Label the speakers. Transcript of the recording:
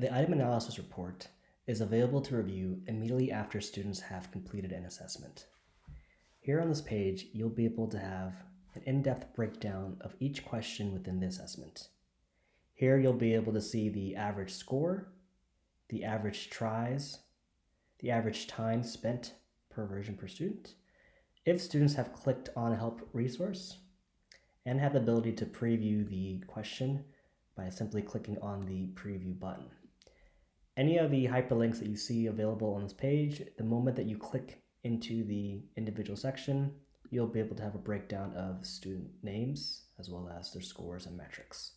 Speaker 1: The item analysis report is available to review immediately after students have completed an assessment. Here on this page, you'll be able to have an in-depth breakdown of each question within the assessment. Here you'll be able to see the average score, the average tries, the average time spent per version per student, if students have clicked on a help resource, and have the ability to preview the question by simply clicking on the preview button. Any of the hyperlinks that you see available on this page, the moment that you click into the individual section, you'll be able to have a breakdown of student names as well as their scores and metrics.